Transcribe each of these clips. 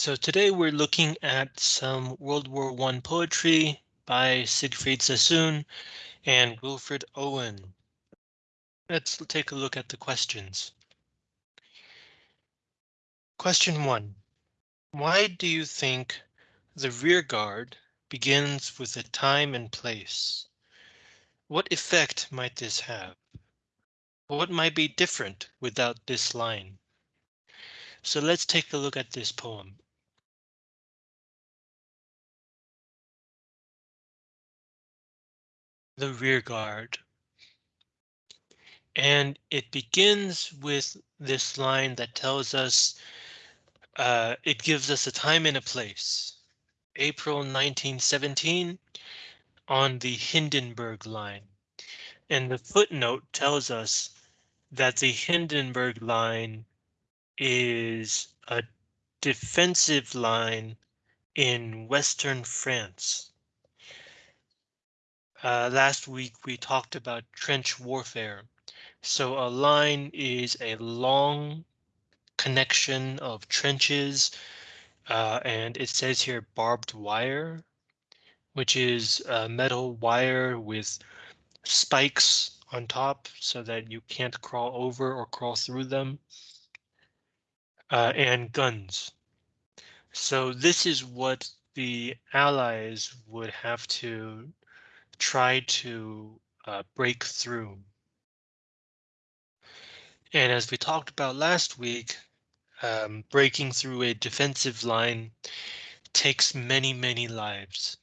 So today we're looking at some World War I poetry by Siegfried Sassoon and Wilfred Owen. Let's take a look at the questions. Question one. Why do you think the rear guard begins with a time and place? What effect might this have? What might be different without this line? So let's take a look at this poem. The rear guard. And it begins with this line that tells us uh, it gives us a time and a place. April 1917 on the Hindenburg line. And the footnote tells us that the Hindenburg line is a defensive line in Western France. Uh, last week we talked about trench warfare. So a line is a long connection of trenches, uh, and it says here barbed wire, which is metal wire with spikes on top so that you can't crawl over or crawl through them, uh, and guns. So this is what the Allies would have to try to uh, break through. And as we talked about last week, um, breaking through a defensive line takes many, many lives.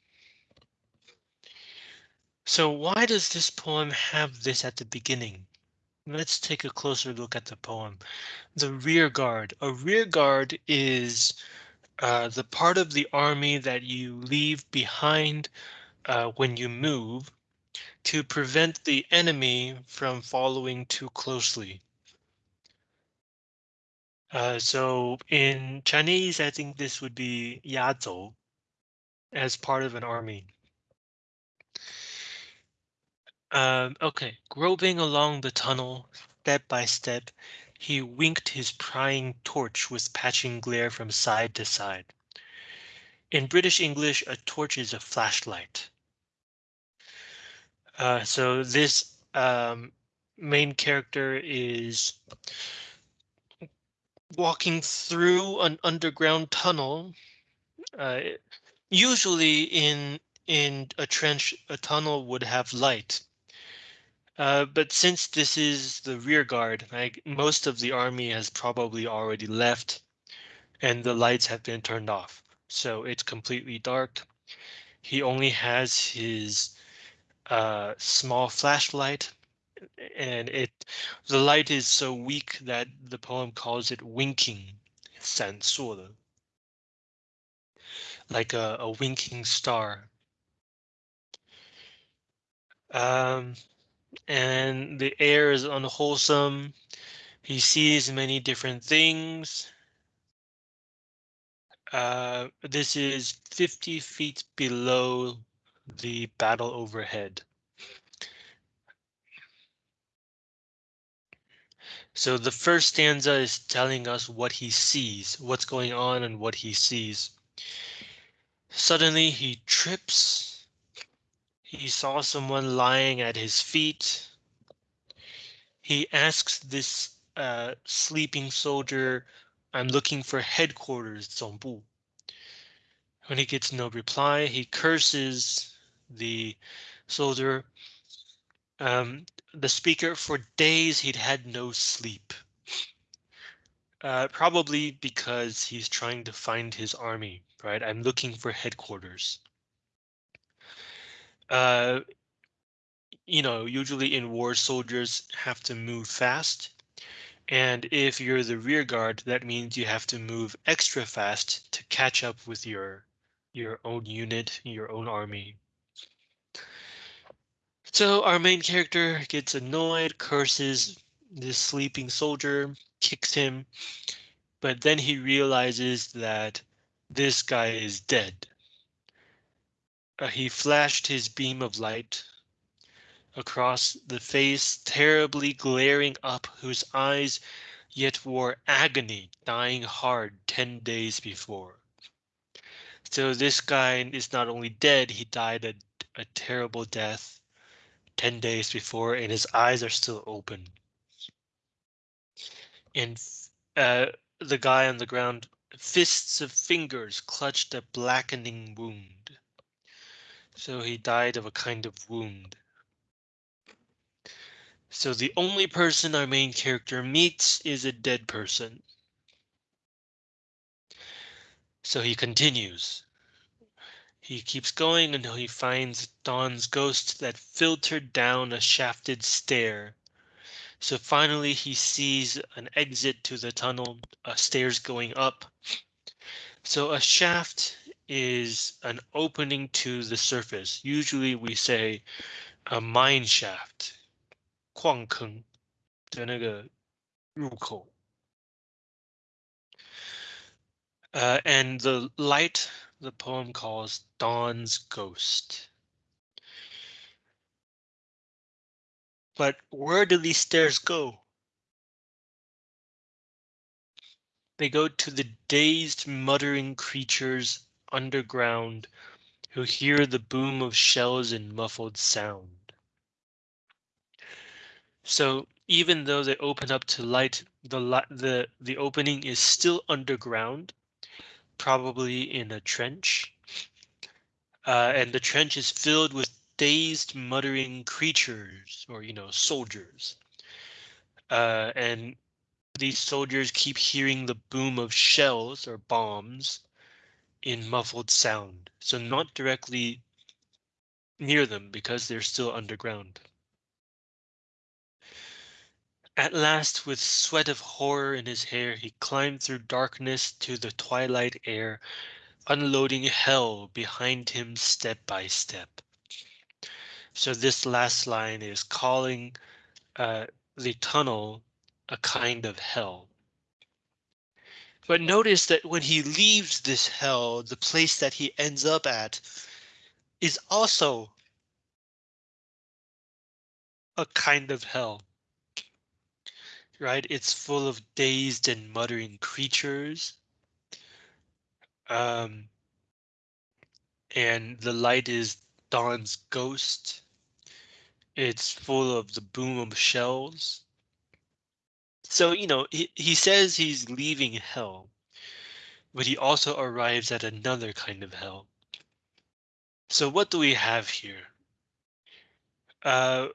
So why does this poem have this at the beginning? Let's take a closer look at the poem. The rear guard. A rear guard is uh, the part of the army that you leave behind uh, when you move to prevent the enemy from following too closely. Uh, so in Chinese, I think this would be yazhou as part of an army. Um, okay, groping along the tunnel, step by step, he winked his prying torch with patching glare from side to side. In British English, a torch is a flashlight. Uh, so this um, main character is walking through an underground tunnel. Uh, usually in in a trench, a tunnel would have light. Uh, but since this is the rear guard, like most of the army has probably already left and the lights have been turned off. So it's completely dark. He only has his uh, small flashlight and it the light is so weak that the poem calls it winking 闪烁的 like a, a winking star um, and the air is unwholesome he sees many different things uh, this is 50 feet below the battle overhead. So the first stanza is telling us what he sees, what's going on and what he sees. Suddenly he trips. He saw someone lying at his feet. He asks this uh, sleeping soldier, I'm looking for headquarters, 总部. When he gets no reply, he curses the soldier. Um, the speaker for days he'd had no sleep. Uh, probably because he's trying to find his army, right? I'm looking for headquarters. Uh, you know, usually in war, soldiers have to move fast. And if you're the rear guard, that means you have to move extra fast to catch up with your your own unit, your own army. So our main character gets annoyed, curses this sleeping soldier, kicks him, but then he realizes that this guy is dead. Uh, he flashed his beam of light across the face, terribly glaring up, whose eyes yet wore agony, dying hard ten days before. So this guy is not only dead, he died a, a terrible death 10 days before, and his eyes are still open. And uh, the guy on the ground, fists of fingers clutched a blackening wound. So he died of a kind of wound. So the only person our main character meets is a dead person. So he continues. He keeps going until he finds Dawn's ghost that filtered down a shafted stair. So finally he sees an exit to the tunnel, uh, stairs going up. So a shaft is an opening to the surface. Usually we say a mine shaft. 矿坑的那个入口。Uh, and the light the poem calls Dawn's Ghost. But where do these stairs go? They go to the dazed muttering creatures underground who hear the boom of shells in muffled sound. So even though they open up to light, the the the opening is still underground, probably in a trench. Uh, and the trench is filled with dazed, muttering creatures, or you know, soldiers. Uh, and these soldiers keep hearing the boom of shells or bombs in muffled sound, so not directly near them because they're still underground. At last, with sweat of horror in his hair, he climbed through darkness to the twilight air, unloading hell behind him step by step. So this last line is calling uh, the tunnel a kind of hell. But notice that when he leaves this hell, the place that he ends up at is also a kind of hell right? It's full of dazed and muttering creatures. Um, and the light is Dawn's ghost. It's full of the boom of shells. So, you know, he, he says he's leaving hell, but he also arrives at another kind of hell. So what do we have here? Uh,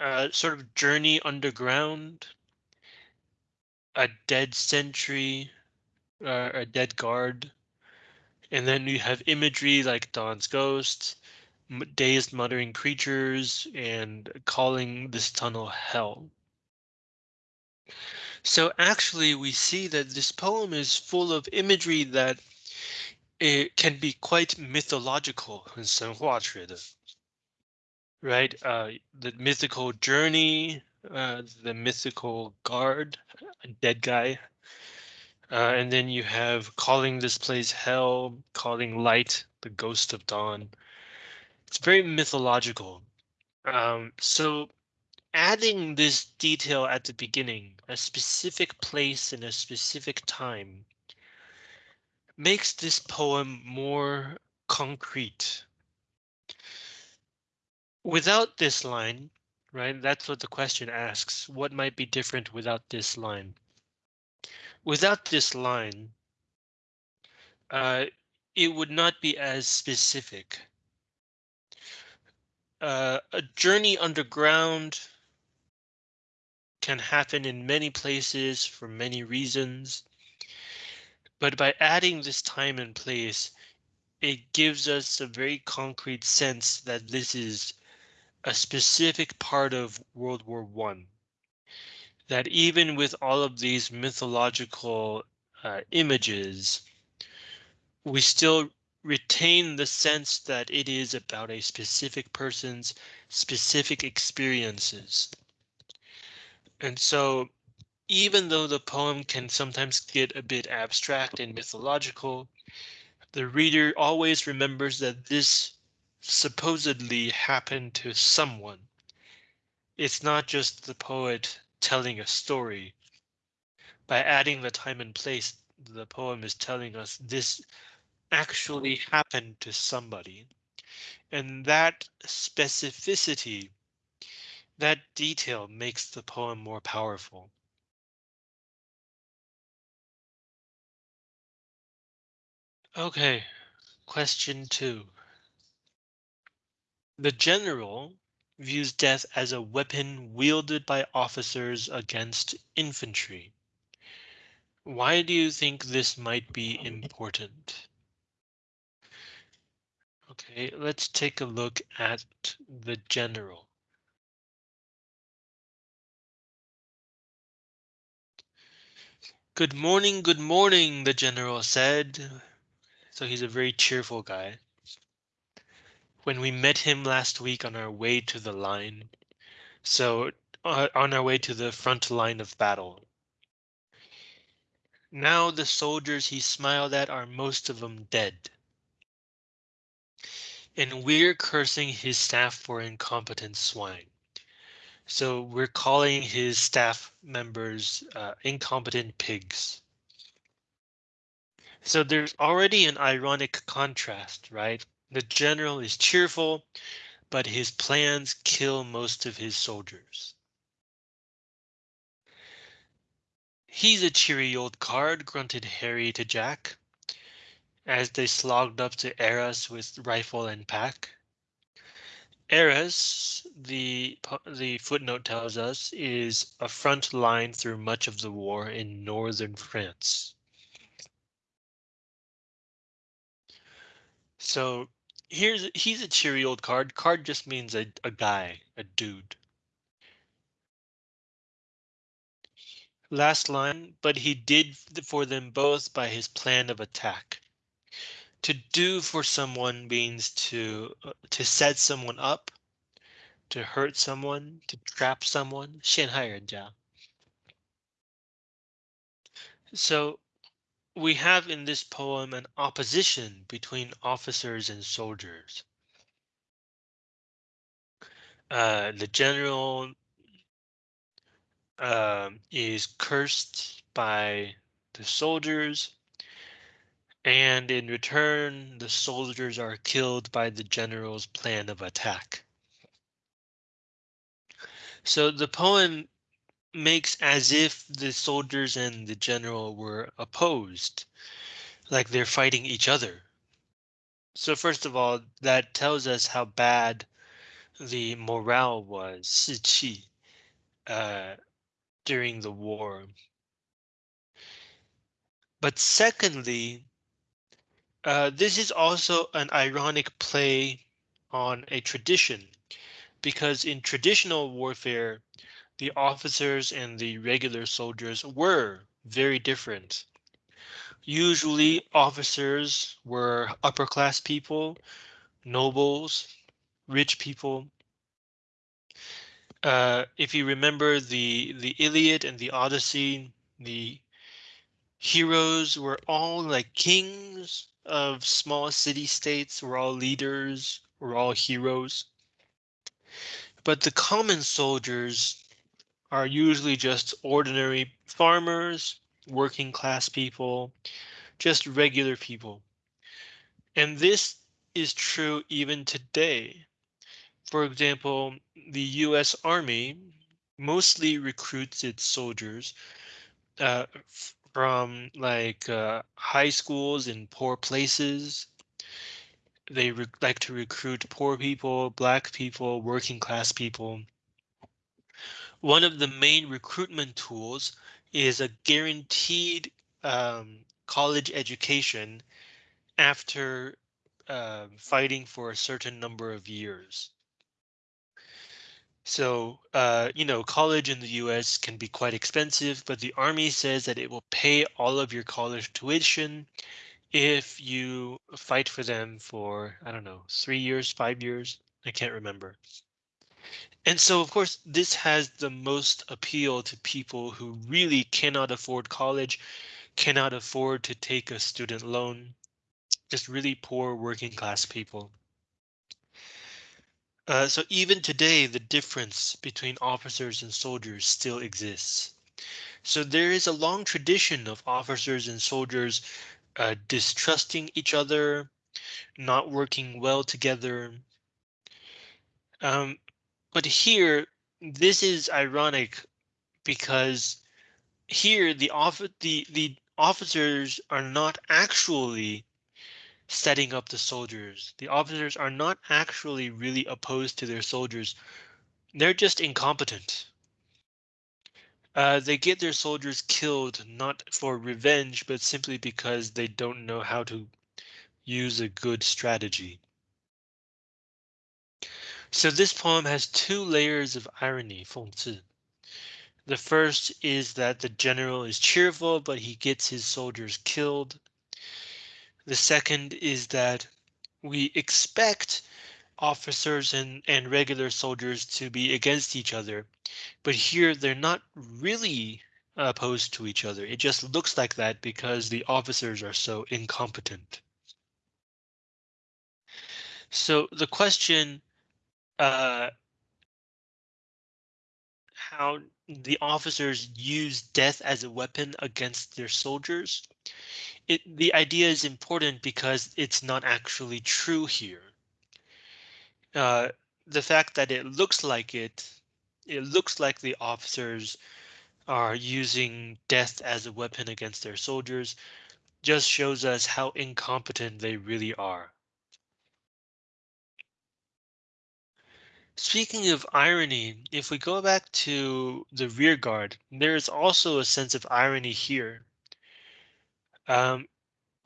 uh, sort of journey underground, a dead sentry, uh, a dead guard, and then you have imagery like Dawn's ghost, dazed muttering creatures, and calling this tunnel hell. So actually we see that this poem is full of imagery that it can be quite mythological in 神话学的 Right? Uh, the mythical journey, uh, the mythical guard, dead guy. Uh, and then you have calling this place hell, calling light, the ghost of dawn. It's very mythological. Um, so adding this detail at the beginning, a specific place in a specific time, makes this poem more concrete without this line, right? That's what the question asks. What might be different without this line? Without this line, uh, it would not be as specific. Uh, a journey underground can happen in many places for many reasons. But by adding this time and place, it gives us a very concrete sense that this is a specific part of World War One. That even with all of these mythological uh, images, we still retain the sense that it is about a specific person's specific experiences. And so even though the poem can sometimes get a bit abstract and mythological, the reader always remembers that this supposedly happened to someone. It's not just the poet telling a story. By adding the time and place, the poem is telling us this actually happened to somebody. And that specificity, that detail makes the poem more powerful. Okay, question two. The general views death as a weapon wielded by officers against infantry. Why do you think this might be important? Okay, let's take a look at the general. Good morning, good morning, the general said. So he's a very cheerful guy. When we met him last week on our way to the line, so uh, on our way to the front line of battle. Now the soldiers he smiled at are most of them dead. And we're cursing his staff for incompetent swine. So we're calling his staff members uh, incompetent pigs. So there's already an ironic contrast, right? The general is cheerful, but his plans kill most of his soldiers. He's a cheery old card, grunted Harry to Jack as they slogged up to Arras with rifle and pack. Arras, the the footnote tells us, is a front line through much of the war in northern France. So here's he's a cheery old card. Card just means a, a guy, a dude. Last line, but he did for them both by his plan of attack. To do for someone means to uh, to set someone up, to hurt someone, to trap someone. 陷害人家. So we have in this poem an opposition between officers and soldiers. Uh, the general uh, is cursed by the soldiers, and in return, the soldiers are killed by the general's plan of attack. So the poem makes as if the soldiers and the general were opposed, like they're fighting each other. So first of all, that tells us how bad the morale was, uh, during the war. But secondly, uh, this is also an ironic play on a tradition, because in traditional warfare, the officers and the regular soldiers were very different. Usually officers were upper class people, nobles, rich people, uh, if you remember the the Iliad and the Odyssey, the heroes were all like kings of small city states, were all leaders, were all heroes. But the common soldiers are usually just ordinary farmers, working class people, just regular people. And this is true even today. For example, the US Army mostly recruits its soldiers uh, from like uh, high schools in poor places. They like to recruit poor people, black people, working class people. One of the main recruitment tools is a guaranteed um, college education after uh, fighting for a certain number of years. So, uh, you know, college in the US can be quite expensive, but the Army says that it will pay all of your college tuition if you fight for them for, I don't know, three years, five years. I can't remember. And so, of course, this has the most appeal to people who really cannot afford college, cannot afford to take a student loan, just really poor working class people. Uh, so even today, the difference between officers and soldiers still exists. So there is a long tradition of officers and soldiers uh, distrusting each other, not working well together. Um, but here, this is ironic because here the off the the officers are not actually setting up the soldiers. The officers are not actually really opposed to their soldiers. They're just incompetent. Uh, they get their soldiers killed not for revenge, but simply because they don't know how to use a good strategy. So this poem has two layers of irony, 讽刺. The first is that the general is cheerful, but he gets his soldiers killed. The second is that we expect officers and, and regular soldiers to be against each other, but here they're not really opposed to each other. It just looks like that because the officers are so incompetent. So the question, uh, how the officers use death as a weapon against their soldiers it, the idea is important because it's not actually true here. Uh, the fact that it looks like it, it looks like the officers are using death as a weapon against their soldiers, just shows us how incompetent they really are. Speaking of irony, if we go back to the rear guard, there is also a sense of irony here. Um,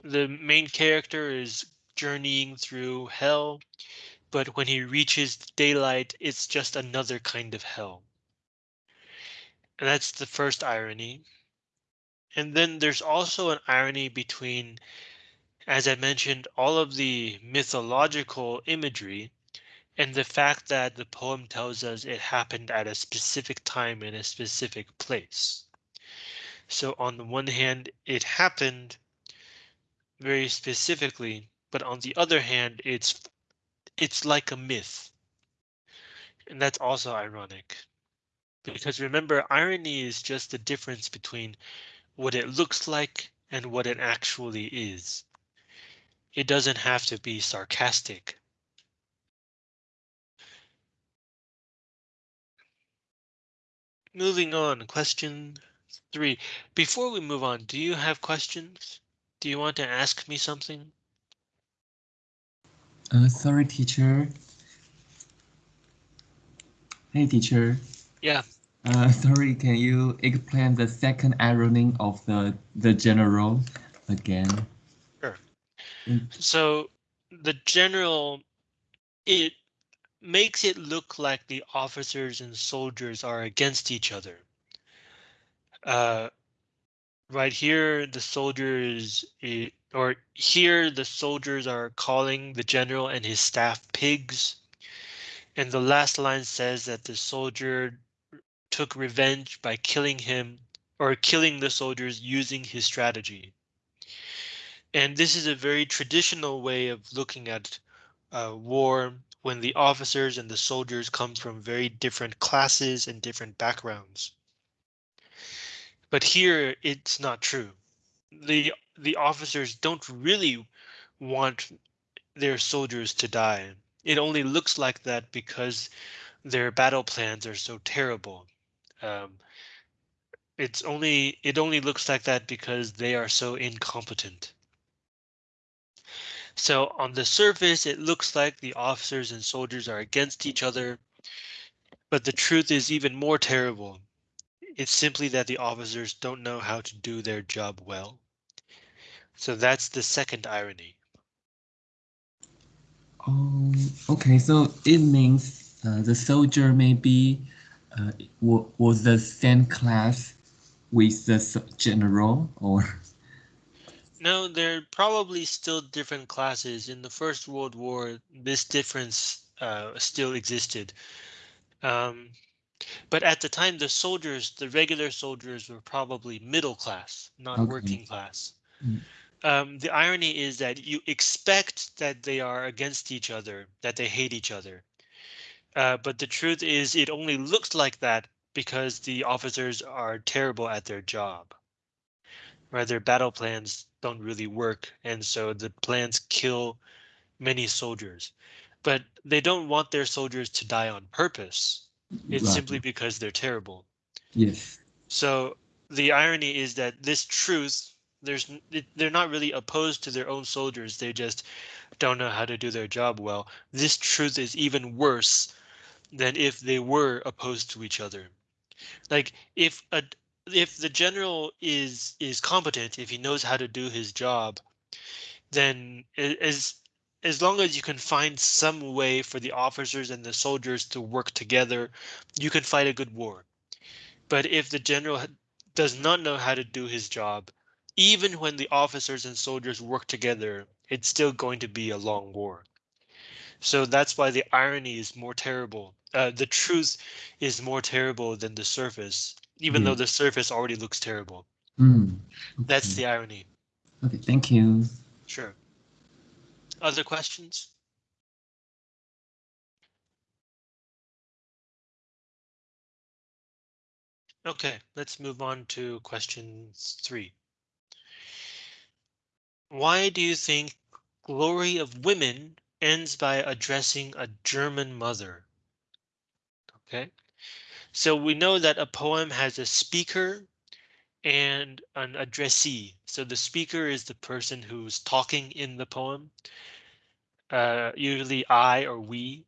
the main character is journeying through hell, but when he reaches daylight, it's just another kind of hell. And that's the first irony. And then there's also an irony between, as I mentioned, all of the mythological imagery and the fact that the poem tells us it happened at a specific time in a specific place. So on the one hand, it happened very specifically, but on the other hand, it's it's like a myth. And that's also ironic. Because remember, irony is just the difference between what it looks like and what it actually is. It doesn't have to be sarcastic. Moving on, question three. Before we move on, do you have questions? Do you want to ask me something? Uh, sorry, teacher. Hey, teacher. Yeah. Uh, sorry, can you explain the second ironing of the the general again? Sure. Mm. So the general, it makes it look like the officers and soldiers are against each other. Uh, right here, the soldiers, or here, the soldiers are calling the general and his staff pigs. And the last line says that the soldier took revenge by killing him or killing the soldiers using his strategy. And this is a very traditional way of looking at uh, war when the officers and the soldiers come from very different classes and different backgrounds. But here it's not true. The the officers don't really want their soldiers to die. It only looks like that because their battle plans are so terrible. Um, it's only it only looks like that because they are so incompetent. So on the surface, it looks like the officers and soldiers are against each other. But the truth is even more terrible. It's simply that the officers don't know how to do their job well. So that's the second irony. Oh, okay. So it means uh, the soldier maybe uh, was the same class with the general, or no, they're probably still different classes. In the First World War, this difference uh, still existed. Um, but at the time, the soldiers, the regular soldiers, were probably middle class, not Okay. working class. Mm. Um, the irony is that you expect that they are against each other, that they hate each other. Uh, but the truth is, it only looks like that because the officers are terrible at their job. Right, their battle plans don't really work, and so the plans kill many soldiers. But they don't want their soldiers to die on purpose. It's Right. simply because they're terrible. Yes. So the irony is that this truth, there's they're not really opposed to their own soldiers. They just don't know how to do their job well. This truth is even worse than if they were opposed to each other. Like if a if the general is is competent, if he knows how to do his job, then as as long as you can find some way for the officers and the soldiers to work together, you can fight a good war. But if the general does not know how to do his job, even when the officers and soldiers work together, it's still going to be a long war. So that's why the irony is more terrible. Uh, the truth is more terrible than the surface, even though the surface already looks terrible. Mm. That's the irony. Okay, thank you. Sure. Other questions? Okay, let's move on to question three. Why do you think Glory of Women ends by addressing a German mother? Okay, so we know that a poem has a speaker and an addressee. So the speaker is the person who's talking in the poem, uh, usually I or we.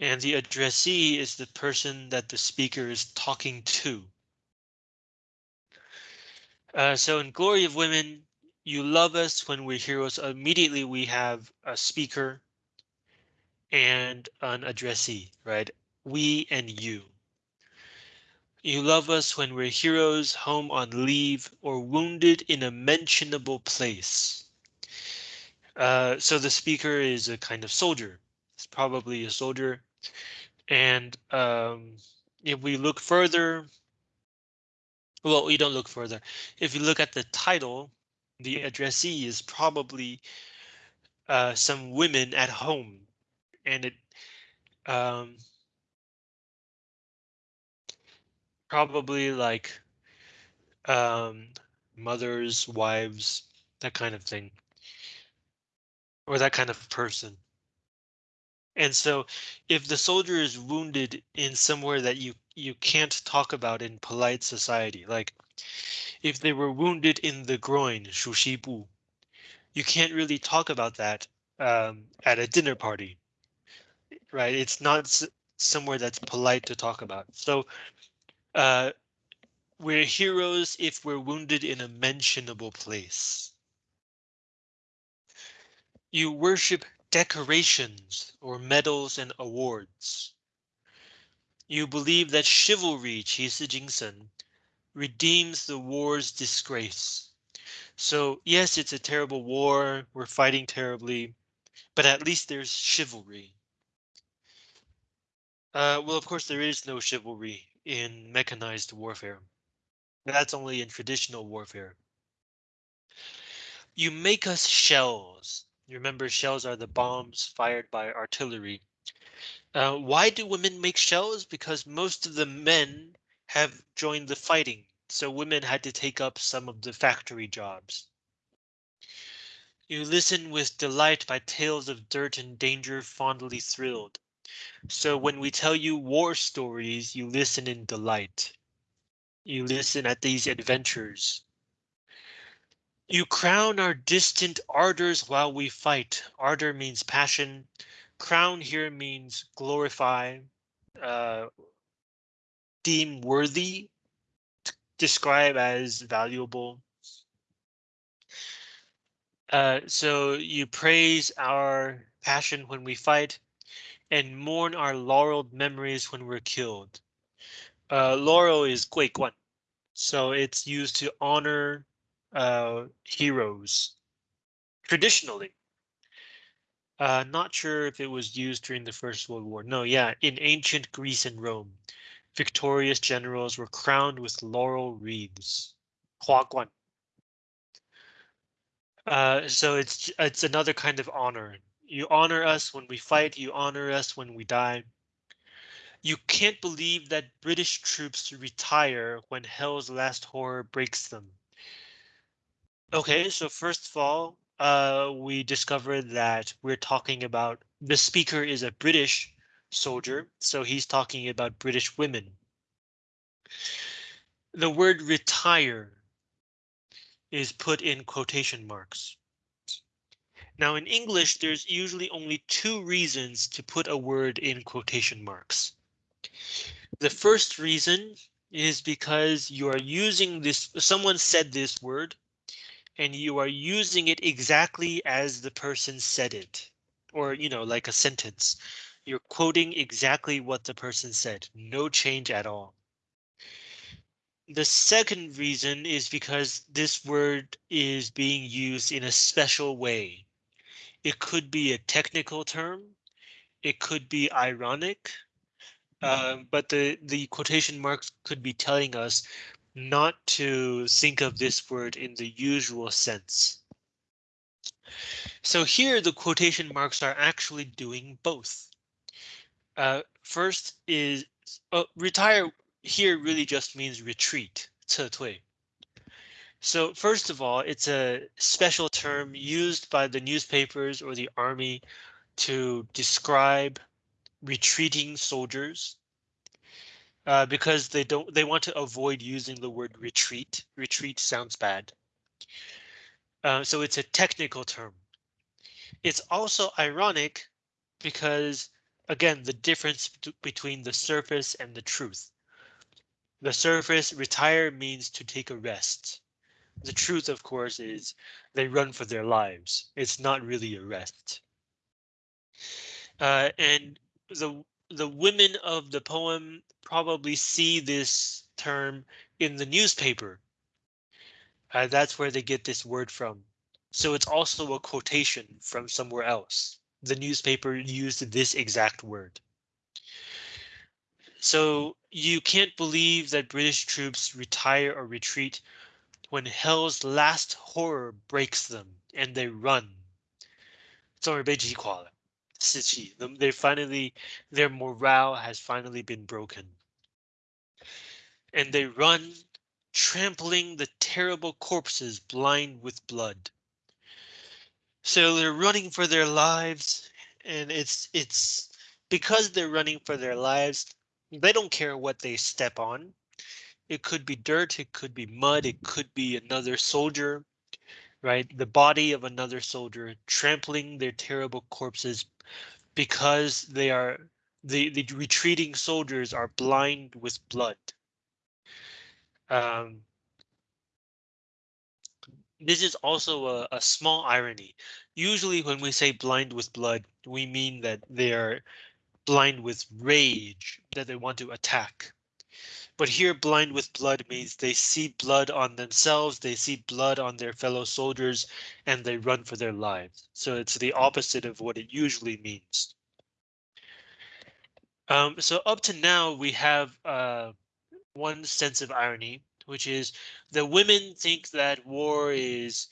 And the addressee is the person that the speaker is talking to. Uh, so in Glory of Women, you love us when we're heroes. Immediately we have a speaker and an addressee, right? We and you. You love us when we're heroes, home on leave, or wounded in a mentionable place. Uh, so the speaker is a kind of soldier. It's probably a soldier. And um, if we look further, well, we don't look further. If you look at the title, the addressee is probably uh, some women at home, and it um, probably like um, mothers, wives, that kind of thing, or that kind of person. And so if the soldier is wounded in somewhere that you you can't talk about in polite society, like if they were wounded in the groin, shushibu, you can't really talk about that um, at a dinner party, right? It's not somewhere that's polite to talk about. So uh, we're heroes if we're wounded in a mentionable place. You worship decorations or medals and awards. You believe that chivalry, Qi redeems the war's disgrace. So yes, it's a terrible war, we're fighting terribly, but at least there's chivalry. Uh, well, of course, there is no chivalry in mechanized warfare. That's only in traditional warfare. You make us shells. You remember shells are the bombs fired by artillery. Uh, why do women make shells? Because most of the men have joined the fighting, so women had to take up some of the factory jobs. You listen with delight by tales of dirt and danger fondly thrilled. So when we tell you war stories, you listen in delight. You listen at these adventures. You crown our distant ardors while we fight. Ardor means passion. Crown here means glorify, uh, deem worthy, describe as valuable. Uh, so you praise our passion when we fight and mourn our laureled memories when we're killed. Uh, laurel is Gui Guan, so it's used to honor uh, heroes traditionally. Uh, not sure if it was used during the First World War. No, yeah, in ancient Greece and Rome, victorious generals were crowned with laurel wreaths. Huaguan. Uh, so it's it's another kind of honor you honor us when we fight. You honor us when we die. You can't believe that British troops retire when hell's last horror breaks them. Okay, so first of all, uh, we discovered that we're talking about the speaker is a British soldier, so he's talking about British women. The word retire is put in quotation marks. Now in English, there's usually only two reasons to put a word in quotation marks. The first reason is because you are using this, someone said this word, and you are using it exactly as the person said it, or, you know, like a sentence. You're quoting exactly what the person said, no change at all. The second reason is because this word is being used in a special way. It could be a technical term. It could be ironic. Uh, but the, the quotation marks could be telling us not to think of this word in the usual sense. So here the quotation marks are actually doing both. Uh, first is uh, retire here really just means retreat, 撤退. So first of all, it's a special term used by the newspapers or the army to describe retreating soldiers uh, because they don't they want to avoid using the word retreat. Retreat sounds bad. Uh, so it's a technical term. It's also ironic because again, the difference between the surface and the truth. The surface retire means to take a rest. The truth, of course, is they run for their lives. It's not really a rest. Uh, and the the women of the poem probably see this term in the newspaper. Uh, that's where they get this word from. So it's also a quotation from somewhere else. The newspaper used this exact word. So you can't believe that British troops retire or retreat when hell's last horror breaks them and they run. 终于被击垮了，士气. They finally, their morale has finally been broken. And they run, trampling the terrible corpses blind with blood. So they're running for their lives, and it's it's because they're running for their lives, they don't care what they step on. It could be dirt, it could be mud, it could be another soldier, right? The body of another soldier trampling their terrible corpses because they are the, the retreating soldiers are blind with blood. Um, this is also a, a small irony. Usually when we say blind with blood, we mean that they are blind with rage, that they want to attack. But here blind with blood means they see blood on themselves, they see blood on their fellow soldiers, and they run for their lives. So it's the opposite of what it usually means. Um, so up to now, we have uh, one sense of irony, which is the women think that war is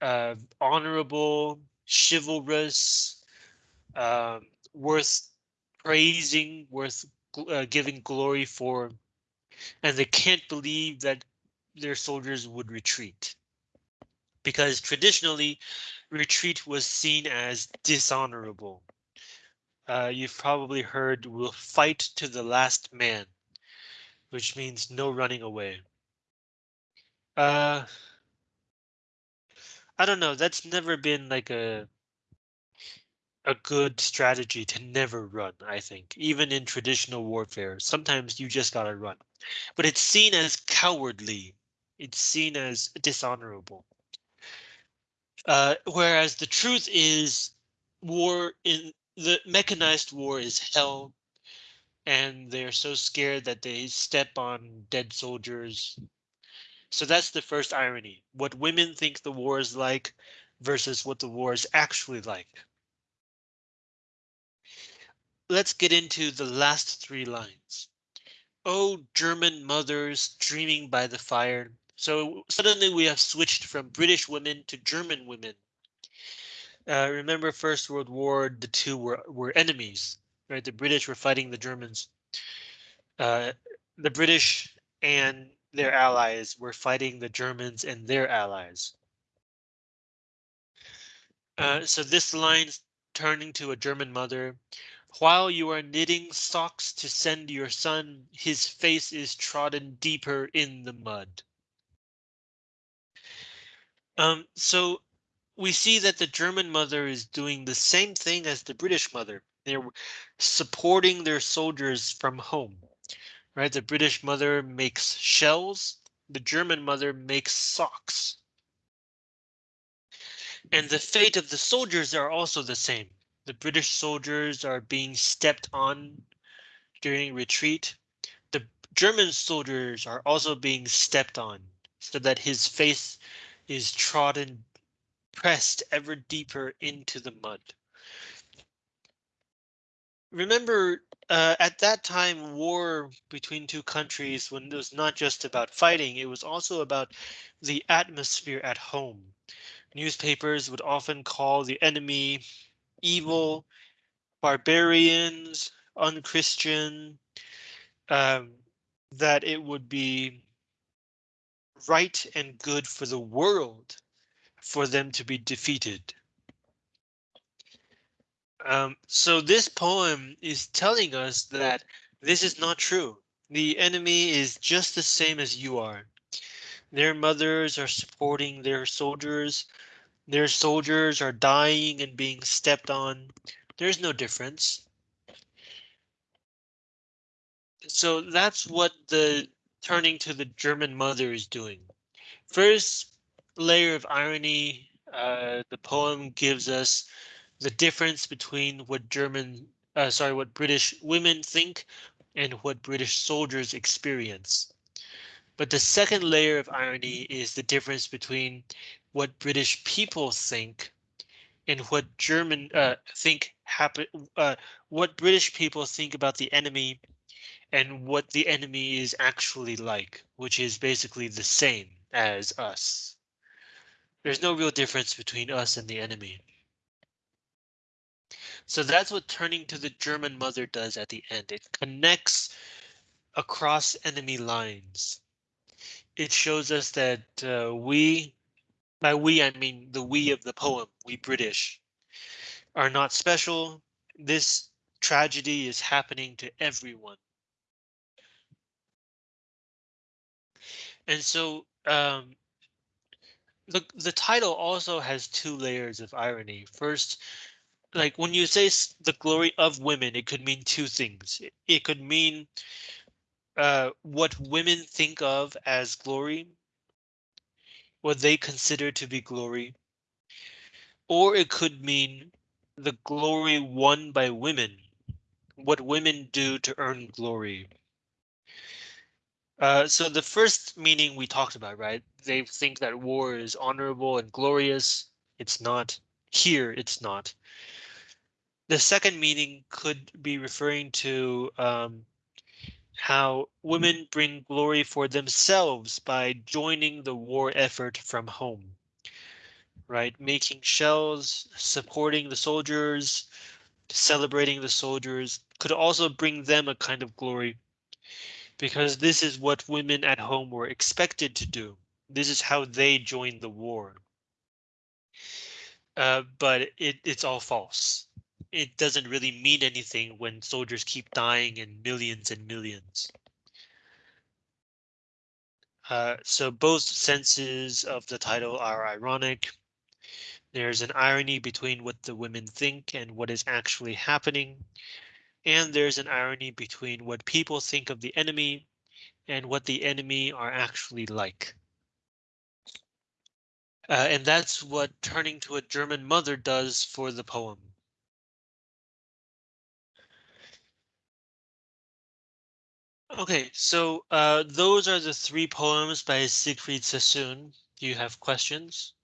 uh, honorable, chivalrous, um, worth praising, worth uh, giving glory for, and they can't believe that their soldiers would retreat. Because traditionally, retreat was seen as dishonorable. Uh, you've probably heard we'll fight to the last man, which means no running away. Uh, I don't know. That's never been like a a good strategy to never run, I think, even in traditional warfare. Sometimes you just gotta run, but it's seen as cowardly. It's seen as dishonorable. Uh, whereas the truth is war in the mechanized war is hell and they're so scared that they step on dead soldiers. So that's the first irony. What women think the war is like versus what the war is actually like let's get into the last three lines. Oh, German mothers dreaming by the fire. So suddenly we have switched from British women to German women. Uh, remember First World War, the two were, were enemies, right? The British were fighting the Germans. Uh, the British and their allies were fighting the Germans and their allies. Uh, so this line's turning to a German mother. While you are knitting socks to send your son, his face is trodden deeper in the mud. Um, so we see that the German mother is doing the same thing as the British mother. They're supporting their soldiers from home, right? The British mother makes shells. The German mother makes socks. And the fate of the soldiers are also the same. The British soldiers are being stepped on during retreat. The German soldiers are also being stepped on so that his face is trodden, pressed ever deeper into the mud. Remember, uh, at that time, war between two countries, when it was not just about fighting, it was also about the atmosphere at home. Newspapers would often call the enemy evil, barbarians, unchristian, um, that it would be right and good for the world for them to be defeated. Um, so this poem is telling us that this is not true. The enemy is just the same as you are. Their mothers are supporting their soldiers. Their soldiers are dying and being stepped on. There's no difference. So that's what the turning to the German mother is doing. First layer of irony, uh, the poem gives us the difference between what German, uh, sorry, what British women think and what British soldiers experience. But the second layer of irony is the difference between what British people think and what German uh, think happen, uh, what British people think about the enemy and what the enemy is actually like, which is basically the same as us. There's no real difference between us and the enemy. So that's what turning to the German mother does at the end. It connects across enemy lines. It shows us that uh, we, by we, I mean the we of the poem, we British, are not special. This tragedy is happening to everyone. And so um, the the title also has two layers of irony. First, like when you say the glory of women, it could mean two things. It, it could mean uh, what women think of as glory, what they consider to be glory, or it could mean the glory won by women, what women do to earn glory. Uh, so the first meaning we talked about, right? They think that war is honorable and glorious. It's not. Here, it's not. The second meaning could be referring to um, how women bring glory for themselves by joining the war effort from home. Right, making shells, supporting the soldiers, celebrating the soldiers could also bring them a kind of glory because this is what women at home were expected to do. This is how they joined the war. Uh, but it, it's all false. It doesn't really mean anything when soldiers keep dying in millions and millions. Uh, so both senses of the title are ironic. There's an irony between what the women think and what is actually happening. And there's an irony between what people think of the enemy and what the enemy are actually like. Uh, and that's what turning to a German mother does for the poem. Okay, so uh, those are the three poems by Siegfried Sassoon. Do you have questions?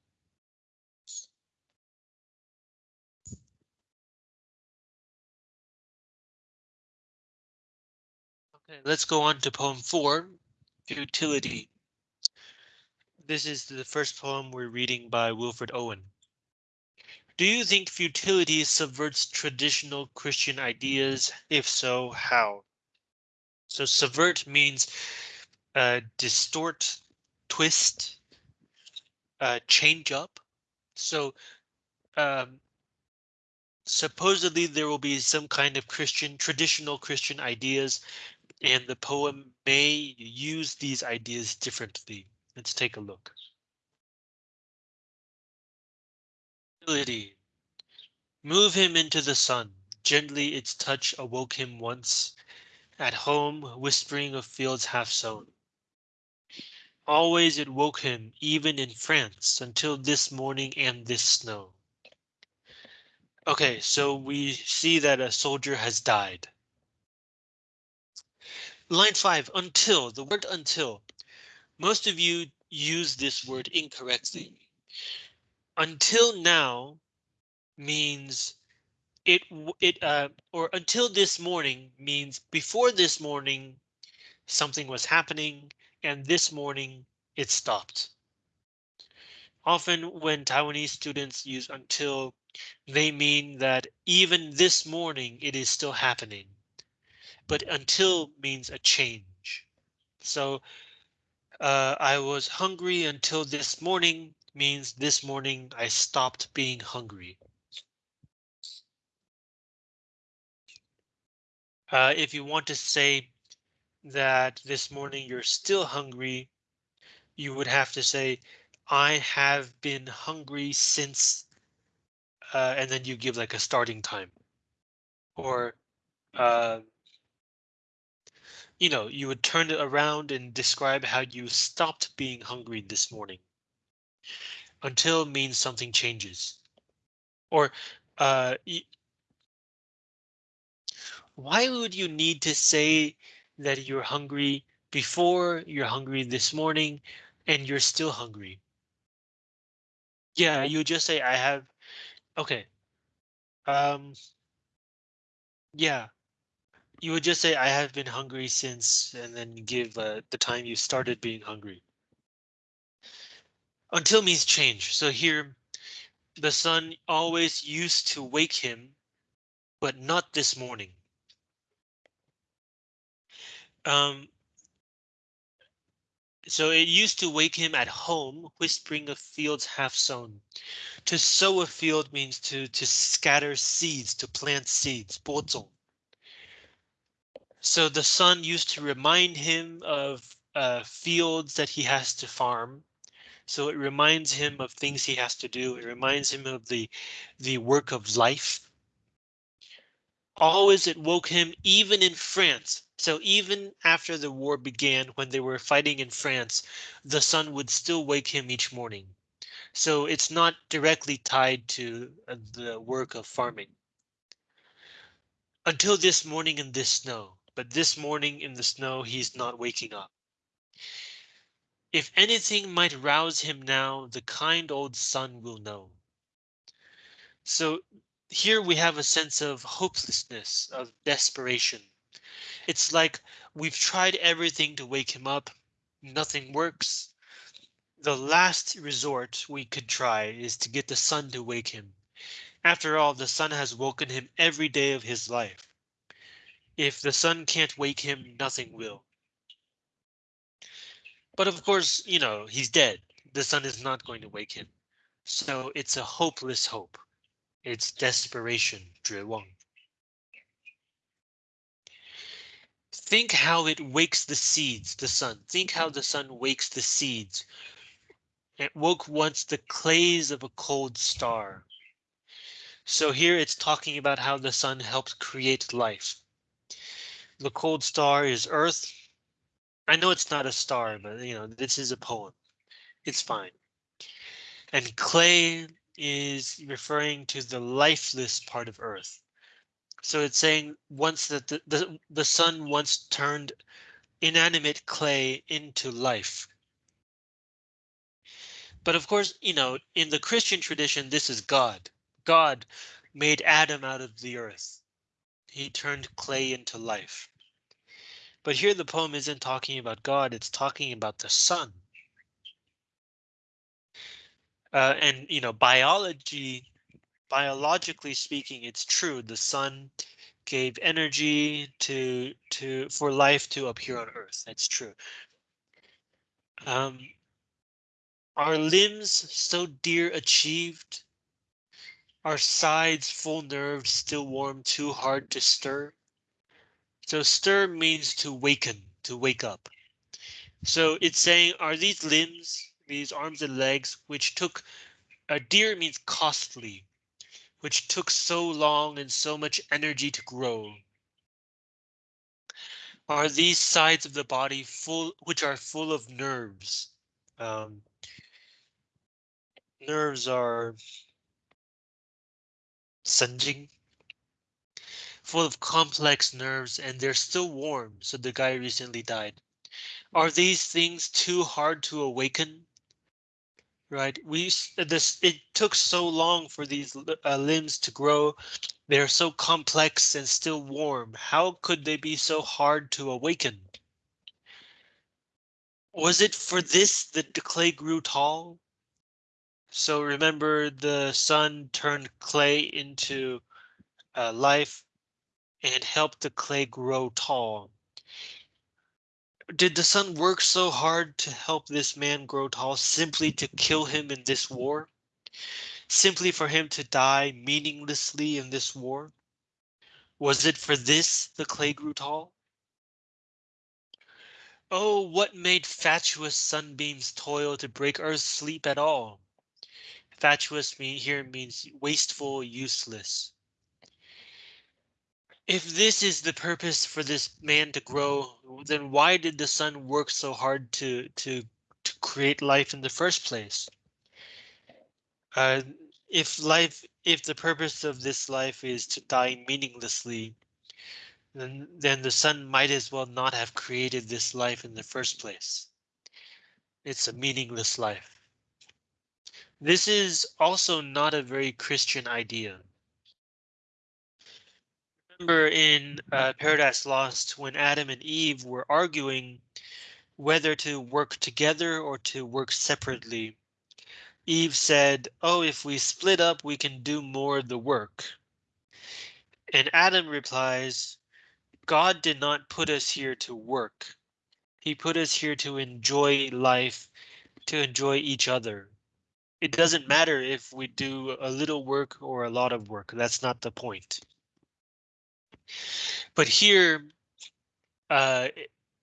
Okay, let's go on to poem four, Futility. This is the first poem we're reading by Wilfred Owen. Do you think futility subverts traditional Christian ideas? If so, how? So subvert means uh, distort, twist, uh, change up. So um, supposedly there will be some kind of Christian, traditional Christian ideas, and the poem may use these ideas differently. Let's take a look. Move him into the sun. Gently its touch awoke him once. At home, whispering of fields half sown. Always it woke him, even in France, until this morning and this snow. Okay, so we see that a soldier has died. Line five, until, the word until. Most of you use this word incorrectly. Until now means it, it, uh, or until this morning means before this morning, something was happening and this morning it stopped. Often when Taiwanese students use until, they mean that even this morning it is still happening. But until means a change. So uh, I was hungry until this morning means this morning I stopped being hungry. Uh, if you want to say that this morning you're still hungry, you would have to say, I have been hungry since, uh, and then you give like a starting time. Or, uh, you know, you would turn it around and describe how you stopped being hungry this morning. Until means something changes. Or, uh, why would you need to say that you're hungry before you're hungry this morning and you're still hungry. Yeah, you just say I have. Okay. Um. Yeah. You would just say I have been hungry since and then give uh, the time you started being hungry. Until means change. So here the sun always used to wake him, but not this morning. Um, so it used to wake him at home, whispering of fields half sown. To sow a field means to to scatter seeds, to plant seeds, 播种. So the sun used to remind him of uh, fields that he has to farm. So it reminds him of things he has to do. It reminds him of the the work of life. Always it woke him even in France. So even after the war began, when they were fighting in France, the sun would still wake him each morning. So it's not directly tied to uh, the work of farming. Until this morning in this snow, but this morning in the snow, he's not waking up. If anything might rouse him now, the kind old sun will know. So here we have a sense of hopelessness, of desperation. It's like we've tried everything to wake him up. Nothing works. The last resort we could try is to get the sun to wake him. After all, the sun has woken him every day of his life. If the sun can't wake him, nothing will. But of course, you know, he's dead. The sun is not going to wake him. So it's a hopeless hope. It's desperation, 绝望. Think how it wakes the seeds, the sun. Think how mm. the sun wakes the seeds. It woke once the clays of a cold star. So here it's talking about how the sun helps create life. The cold star is Earth. I know it's not a star, but you know, this is a poem. It's fine. And clay is referring to the lifeless part of Earth. So it's saying once that the, the, the sun once turned inanimate clay into life. But of course, you know, in the Christian tradition, this is God. God made Adam out of the earth. He turned clay into life. But here the poem isn't talking about God, it's talking about the sun. Uh, and you know, biology, biologically speaking, it's true. The sun gave energy to to for life to appear on Earth. That's true. Um, our limbs so dear achieved. Are sides full nerves still warm too hard to stir? So stir means to waken, to wake up. So it's saying, are these limbs, these arms and legs, which took, a deer means costly, which took so long and so much energy to grow. Are these sides of the body full, which are full of nerves? Um, nerves are sunjing, full of complex nerves, and they're still warm. So the guy recently died. Are these things too hard to awaken? Right, we this it took so long for these uh, limbs to grow. They're so complex and still warm. How could they be so hard to awaken? Was it for this that the clay grew tall? So remember the sun turned clay into uh, life and helped the clay grow tall. Did the sun work so hard to help this man grow tall simply to kill him in this war? Simply for him to die meaninglessly in this war? Was it for this the clay grew tall? Oh, what made fatuous sunbeams toil to break Earth's sleep at all? Fatuous here means wasteful, useless. If this is the purpose for this man to grow, then why did the sun work so hard to to to create life in the first place? Uh, if life, if the purpose of this life is to die meaninglessly, then then the sun might as well not have created this life in the first place. It's a meaningless life. This is also not a very Christian idea. Remember in uh, Paradise Lost when Adam and Eve were arguing whether to work together or to work separately. Eve said, oh, if we split up, we can do more of the work. And Adam replies, God did not put us here to work. He put us here to enjoy life, to enjoy each other it doesn't matter if we do a little work or a lot of work. That's not the point. But here, uh,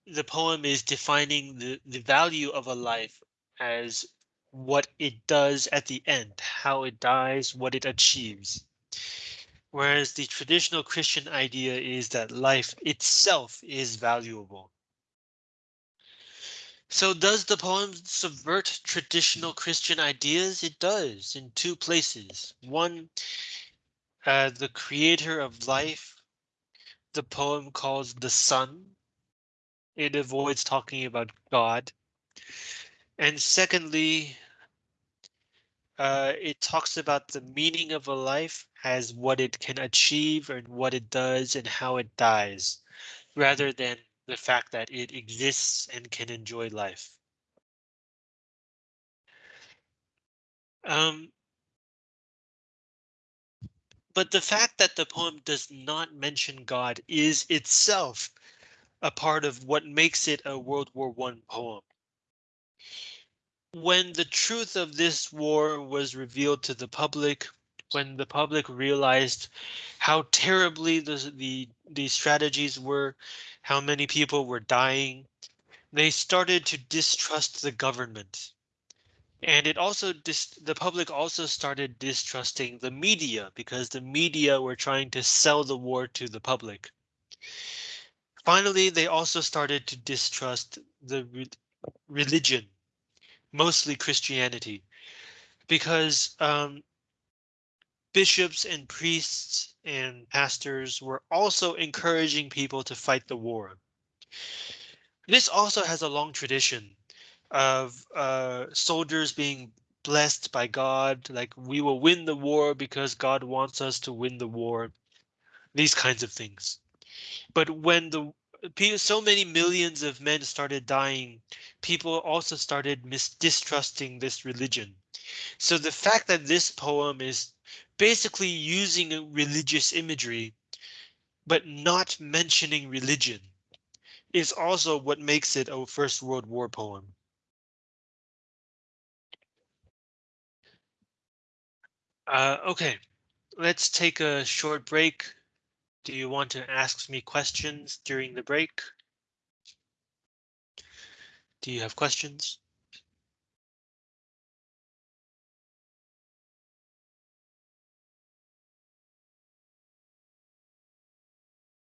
the poem is defining the, the value of a life as what it does at the end, how it dies, what it achieves. Whereas the traditional Christian idea is that life itself is valuable. So does the poem subvert traditional Christian ideas? It does in two places. One, uh, the creator of life, the poem calls the sun. It avoids talking about God. And secondly, uh, it talks about the meaning of a life as what it can achieve and what it does and how it dies, rather than the fact that it exists and can enjoy life. Um, but the fact that the poem does not mention God is itself a part of what makes it a World War One poem. When the truth of this war was revealed to the public, when the public realized how terribly the the, the strategies were, how many people were dying, they started to distrust the government. And it also the public also started distrusting the media because the media were trying to sell the war to the public. Finally, they also started to distrust the re religion, mostly Christianity, because um, bishops and priests and pastors were also encouraging people to fight the war. This also has a long tradition of uh, soldiers being blessed by God, like we will win the war because God wants us to win the war, these kinds of things. But when the so many millions of men started dying, people also started mis distrusting this religion. So the fact that this poem is basically using religious imagery, but not mentioning religion is also what makes it a First World War poem. Uh, okay, let's take a short break. Do you want to ask me questions during the break? Do you have questions?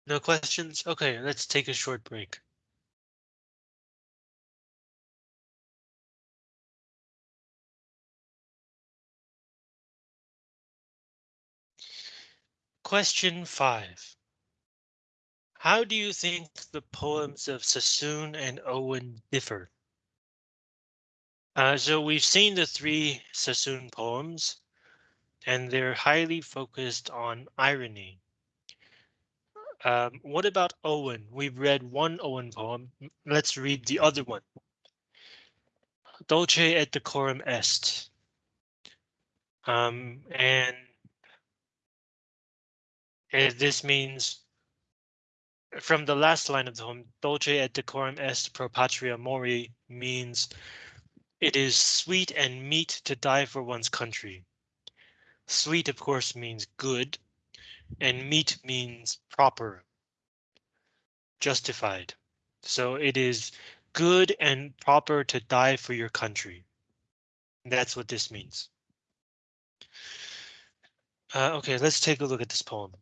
No questions? Okay, let's take a short break. Question five. How do you think the poems of Sassoon and Owen differ? Uh, so we've seen the three Sassoon poems, and they're highly focused on irony. Um, what about Owen? We've read one Owen poem. Let's read the other one. Dolce et decorum est. Um, and, this means from the last line of the poem, Dulce et decorum est pro patria mori means it is sweet and meet to die for one's country. Sweet, of course, means good, and meet means proper, justified. So it is good and proper to die for your country. That's what this means. Uh, okay, let's take a look at this poem.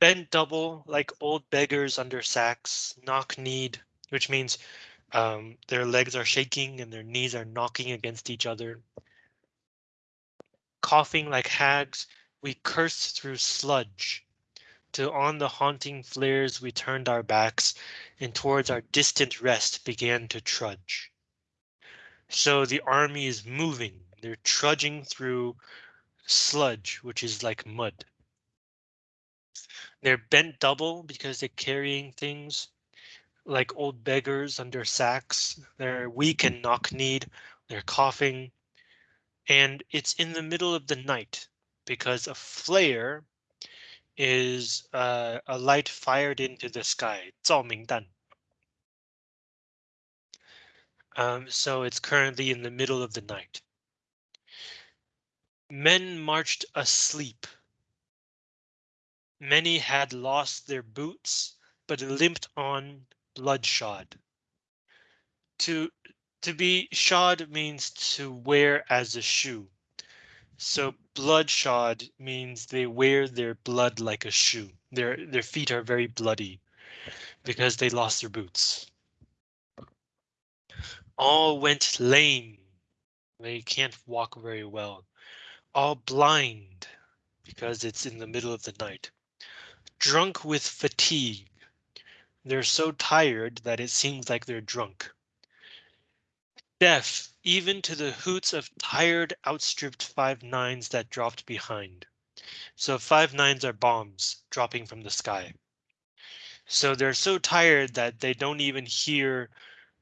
Bent double like old beggars under sacks, knock kneed, which means um, their legs are shaking and their knees are knocking against each other. Coughing like hags, we cursed through sludge. Till on the haunting flares we turned our backs and towards our distant rest began to trudge. So the army is moving, they're trudging through sludge, which is like mud. They're bent double because they're carrying things like old beggars under sacks. They're weak and knock-kneed. They're coughing. And it's in the middle of the night because a flare is uh, a light fired into the sky. 照明弹. Um, so it's currently in the middle of the night. Men marched asleep. Many had lost their boots, but limped on bloodshod. To to be shod means to wear as a shoe. So bloodshod means they wear their blood like a shoe. Their their feet are very bloody because they lost their boots. All went lame. They can't walk very well. All blind because it's in the middle of the night. Drunk with fatigue. They're so tired that it seems like they're drunk. Deaf even to the hoots of tired outstripped five nines that dropped behind. So five nines are bombs dropping from the sky. So they're so tired that they don't even hear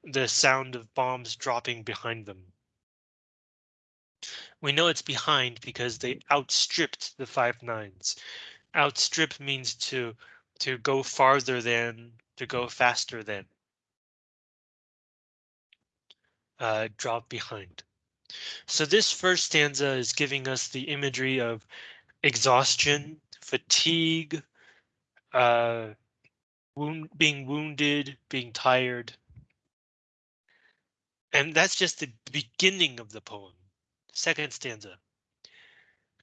the sound of bombs dropping behind them. We know it's behind because they outstripped the five nines. Outstrip means to to go farther than to go faster than uh, drop behind. So this first stanza is giving us the imagery of exhaustion, fatigue, uh, wound, being wounded, being tired. And that's just the beginning of the poem. Second stanza.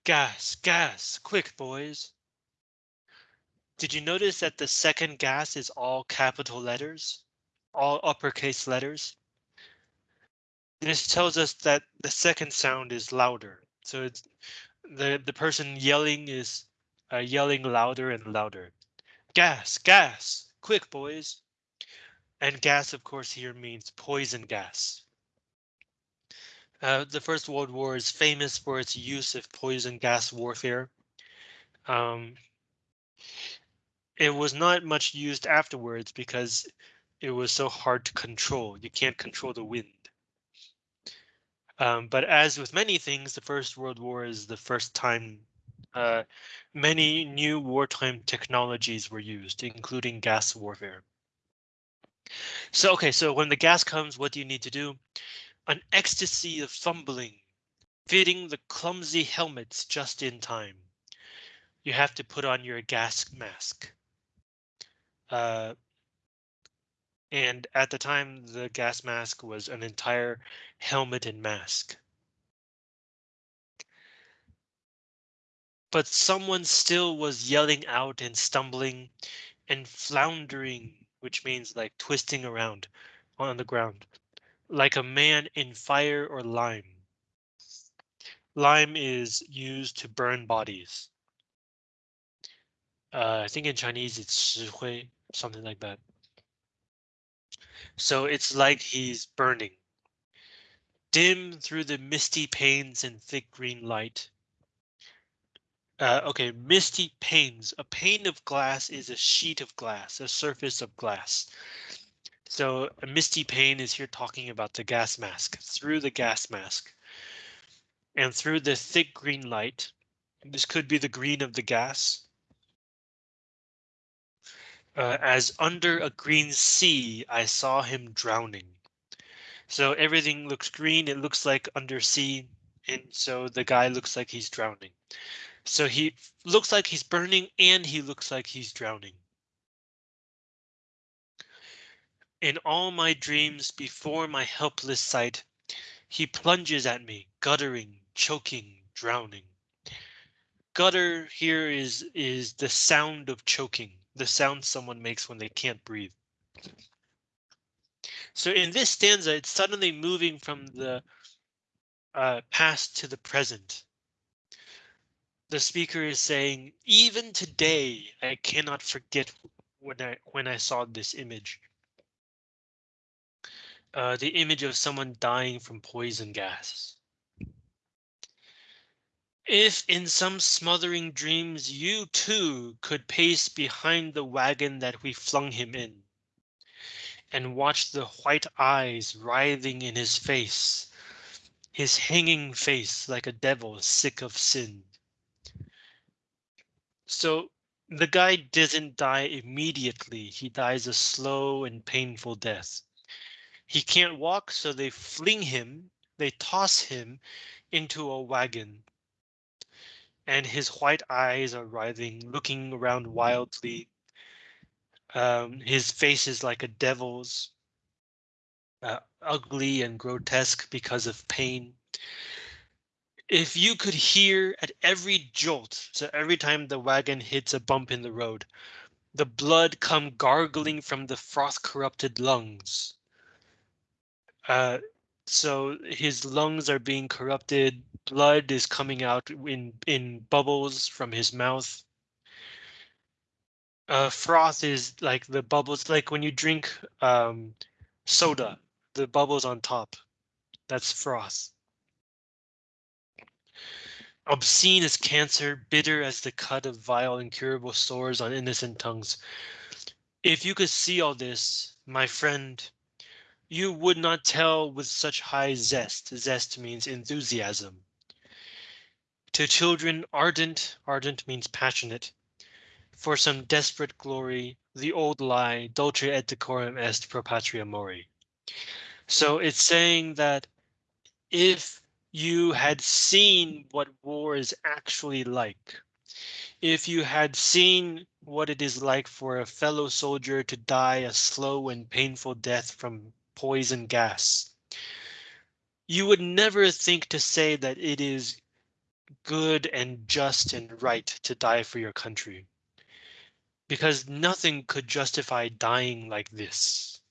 Gas, gas, quick boys. Did you notice that the second gas is all capital letters, all uppercase letters? This tells us that the second sound is louder. So it's the, the person yelling is uh, yelling louder and louder. Gas, gas, quick boys. And gas, of course, here means poison gas. Uh, the First World War is famous for its use of poison gas warfare. Um, it was not much used afterwards because it was so hard to control. You can't control the wind. Um, but as with many things, the First World War is the first time uh, many new wartime technologies were used, including gas warfare. So, OK, so when the gas comes, what do you need to do? An ecstasy of fumbling, fitting the clumsy helmets just in time. You have to put on your gas mask. Uh, and at the time, the gas mask was an entire helmet and mask. But someone still was yelling out and stumbling and floundering, which means like twisting around on the ground, like a man in fire or lime. Lime is used to burn bodies. Uh, I think in Chinese it's something like that. So it's like he's burning. Dim through the misty panes and thick green light. Uh, okay, misty panes. A pane of glass is a sheet of glass, a surface of glass. So a misty pane is here talking about the gas mask. Through the gas mask and through the thick green light, this could be the green of the gas, uh, as under a green sea, I saw him drowning. So everything looks green. It looks like under sea. And so the guy looks like he's drowning. So he looks like he's burning and he looks like he's drowning. In all my dreams before my helpless sight, he plunges at me, guttering, choking, drowning. Gutter here is is the sound of choking the sound someone makes when they can't breathe. So in this stanza, it's suddenly moving from the uh, past to the present. The speaker is saying, even today, I cannot forget when I when I saw this image. Uh, the image of someone dying from poison gas. If in some smothering dreams you too could pace behind the wagon that we flung him in. And watch the white eyes writhing in his face, his hanging face like a devil sick of sin. So the guy doesn't die immediately. He dies a slow and painful death. He can't walk, so they fling him, they toss him into a wagon and his white eyes are writhing, looking around wildly. Um, his face is like a devil's, uh, ugly and grotesque because of pain. If you could hear at every jolt, so every time the wagon hits a bump in the road, the blood come gargling from the froth corrupted lungs. Uh, so his lungs are being corrupted. Blood is coming out in in bubbles from his mouth. Uh, froth is like the bubbles, like when you drink um, soda, the bubbles on top. That's froth. Obscene as cancer, bitter as the cut of vile incurable sores on innocent tongues. If you could see all this, my friend, you would not tell with such high zest. Zest means enthusiasm. To children ardent, ardent means passionate. For some desperate glory, the old lie, dulce et decorum est pro patria mori. So it's saying that if you had seen what war is actually like, if you had seen what it is like for a fellow soldier to die a slow and painful death from poison gas. You would never think to say that it is good and just and right to die for your country. Because nothing could justify dying like this.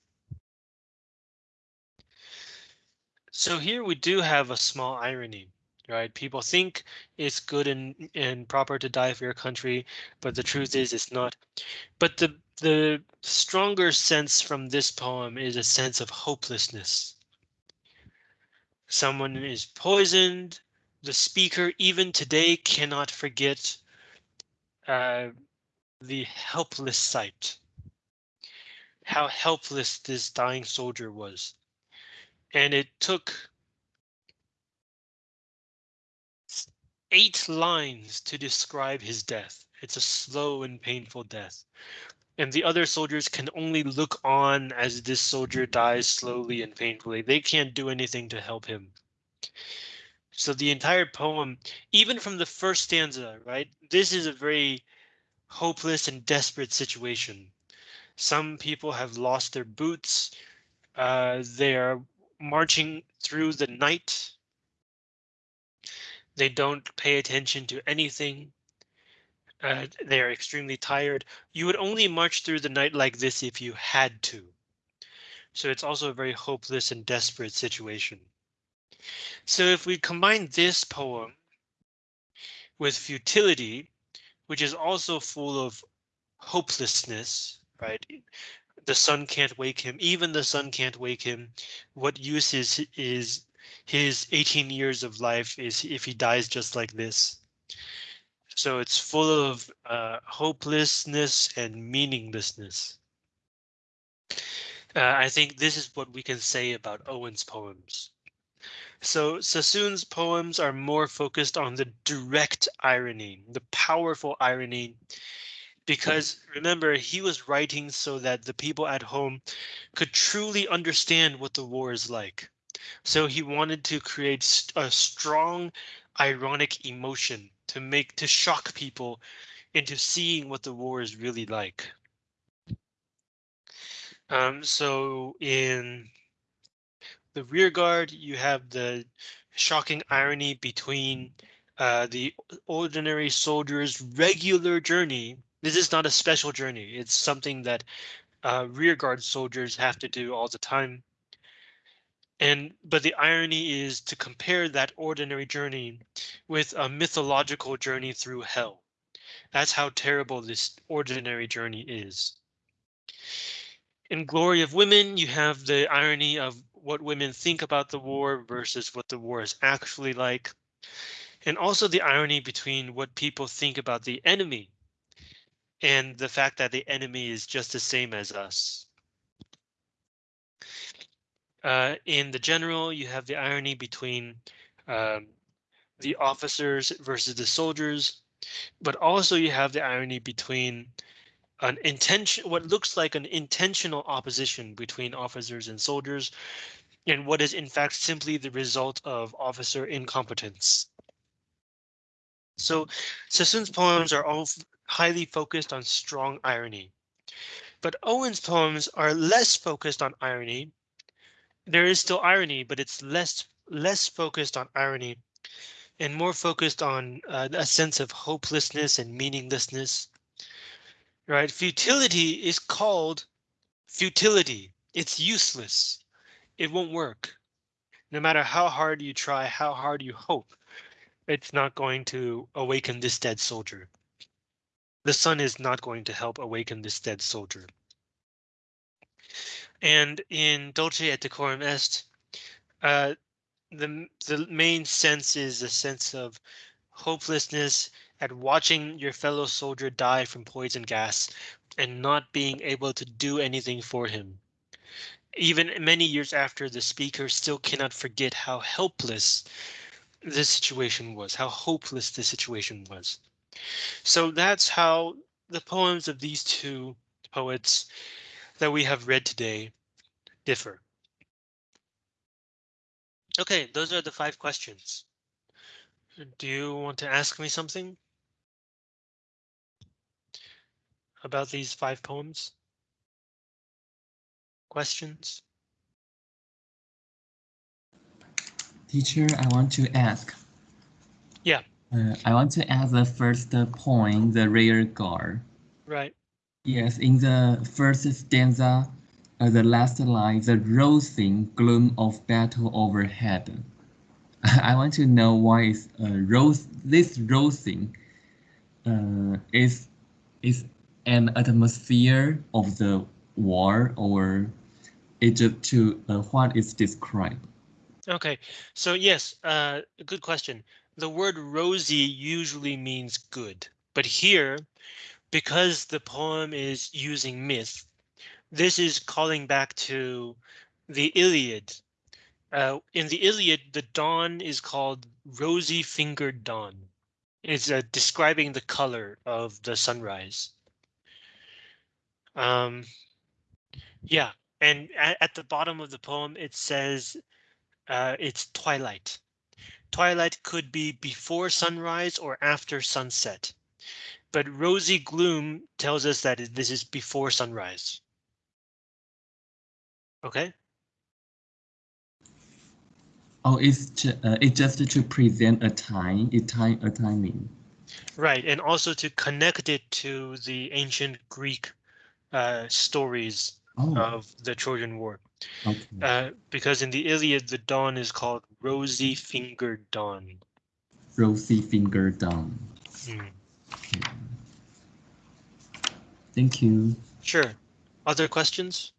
So here we do have a small irony, right? People think it's good and, and proper to die for your country, but the truth is it's not. But the the stronger sense from this poem is a sense of hopelessness. Someone is poisoned. The speaker even today cannot forget uh, the helpless sight. How helpless this dying soldier was. And it took eight lines to describe his death. It's a slow and painful death and the other soldiers can only look on as this soldier dies slowly and painfully. They can't do anything to help him. So the entire poem, even from the first stanza, right? This is a very hopeless and desperate situation. Some people have lost their boots. Uh, they are marching through the night. They don't pay attention to anything. Uh, they are extremely tired. You would only march through the night like this if you had to. So it's also a very hopeless and desperate situation. So if we combine this poem with futility, which is also full of hopelessness, right? The sun can't wake him. Even the sun can't wake him. What use is is his 18 years of life is if he dies just like this? So it's full of uh, hopelessness and meaninglessness. Uh, I think this is what we can say about Owen's poems. So Sassoon's poems are more focused on the direct irony, the powerful irony, because remember, he was writing so that the people at home could truly understand what the war is like. So he wanted to create a strong ironic emotion to make to shock people into seeing what the war is really like. Um, so in the rear guard, you have the shocking irony between uh, the ordinary soldier's regular journey. This is not a special journey. It's something that uh, rear guard soldiers have to do all the time. And but the irony is to compare that ordinary journey with a mythological journey through hell. That's how terrible this ordinary journey is. In Glory of Women, you have the irony of what women think about the war versus what the war is actually like. And also the irony between what people think about the enemy and the fact that the enemy is just the same as us. Uh, in the general, you have the irony between um, the officers versus the soldiers, but also you have the irony between an intention, what looks like an intentional opposition between officers and soldiers, and what is in fact simply the result of officer incompetence. So Sassoon's poems are all highly focused on strong irony, but Owen's poems are less focused on irony there is still irony, but it's less less focused on irony and more focused on uh, a sense of hopelessness and meaninglessness. Right? Futility is called futility. It's useless. It won't work. No matter how hard you try, how hard you hope, it's not going to awaken this dead soldier. The sun is not going to help awaken this dead soldier. And in Dulce et Decorum Est, uh, the the main sense is a sense of hopelessness at watching your fellow soldier die from poison gas and not being able to do anything for him. Even many years after, the speaker still cannot forget how helpless this situation was, how hopeless the situation was. So that's how the poems of these two poets that we have read today differ. Okay, those are the five questions. Do you want to ask me something? About these five poems? Questions? Teacher, I want to ask. Yeah. Uh, I want to ask the first point, the rear guard. Right. Yes, in the first stanza, uh, the last line, the rosing gloom of battle overhead. I want to know why is uh, rose this rosing uh, is is an atmosphere of the war or just to uh, what is described. Okay, so yes, uh, good question. The word rosy usually means good, but here because the poem is using myth, this is calling back to the Iliad. Uh, in the Iliad, the dawn is called rosy fingered dawn. It's uh, describing the color of the sunrise. Um, yeah, and at, at, the bottom of the poem, it says uh, it's twilight. Twilight could be before sunrise or after sunset. But rosy gloom tells us that this is before sunrise. Okay, Oh, it's ju- uh, it's just to present a time, a time, a timing. right, and also to connect it to the ancient Greek uh, stories Oh, of the Trojan War. okay. Uh, because in the Iliad, the dawn is called rosy fingered dawn. Rosy finger dawn. Hmm, Okay. Thank you. Sure. Other questions?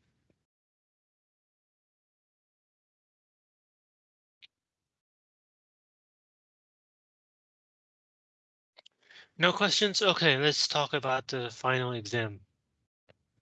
No questions? Okay, let's talk about the final exam.